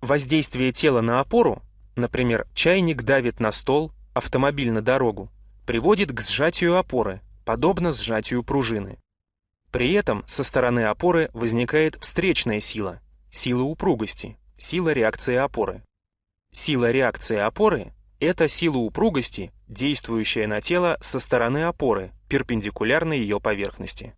Воздействие тела на опору, например, чайник давит на стол, автомобиль на дорогу, приводит к сжатию опоры, подобно сжатию пружины. При этом со стороны опоры возникает встречная сила, сила упругости, сила реакции опоры. Сила реакции опоры – это сила упругости, действующая на тело со стороны опоры, перпендикулярно ее поверхности.